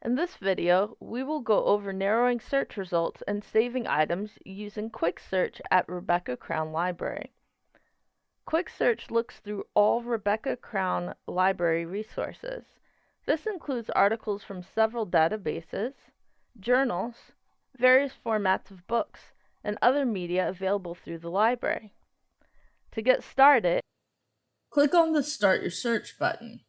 In this video, we will go over narrowing search results and saving items using Quick Search at Rebecca Crown Library. Quick Search looks through all Rebecca Crown Library resources. This includes articles from several databases, journals, various formats of books, and other media available through the library. To get started, click on the Start Your Search button.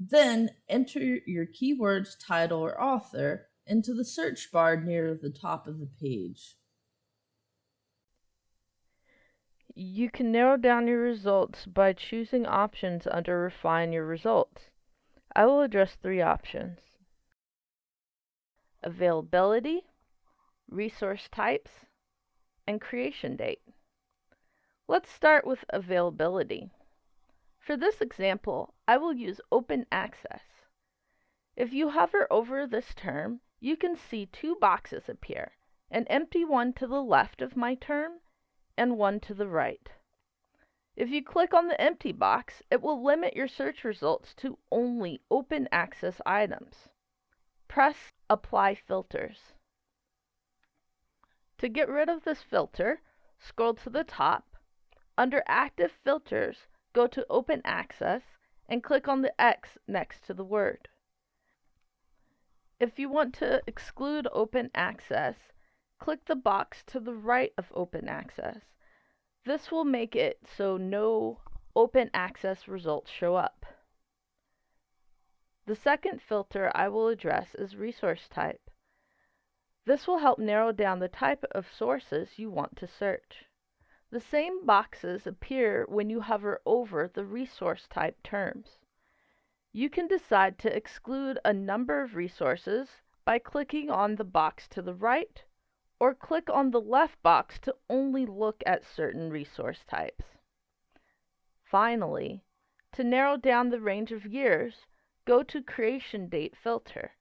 Then enter your keyword's title or author into the search bar near the top of the page. You can narrow down your results by choosing options under Refine Your Results. I will address three options. Availability, Resource Types, and Creation Date. Let's start with availability. For this example, I will use open access. If you hover over this term, you can see two boxes appear, an empty one to the left of my term and one to the right. If you click on the empty box, it will limit your search results to only open access items. Press Apply Filters. To get rid of this filter, scroll to the top. Under Active Filters, go to Open Access and click on the X next to the word. If you want to exclude Open Access, click the box to the right of Open Access. This will make it so no Open Access results show up. The second filter I will address is Resource Type. This will help narrow down the type of sources you want to search. The same boxes appear when you hover over the resource type terms. You can decide to exclude a number of resources by clicking on the box to the right, or click on the left box to only look at certain resource types. Finally, to narrow down the range of years, go to Creation Date filter.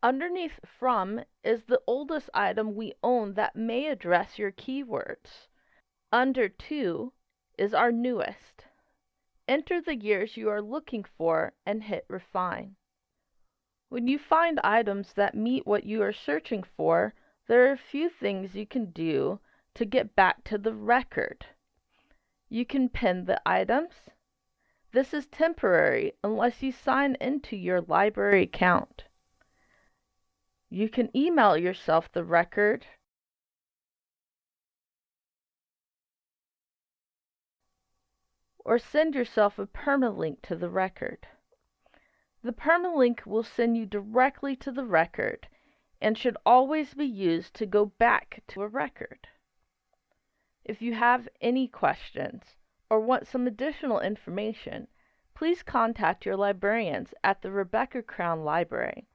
Underneath from is the oldest item we own that may address your keywords. Under to is our newest. Enter the years you are looking for and hit refine. When you find items that meet what you are searching for, there are a few things you can do to get back to the record. You can pin the items. This is temporary unless you sign into your library account. You can email yourself the record or send yourself a permalink to the record. The permalink will send you directly to the record and should always be used to go back to a record. If you have any questions or want some additional information, please contact your librarians at the Rebecca Crown Library.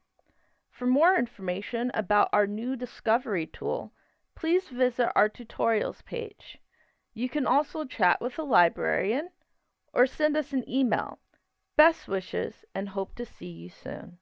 For more information about our new Discovery tool, please visit our tutorials page. You can also chat with a librarian or send us an email. Best wishes and hope to see you soon.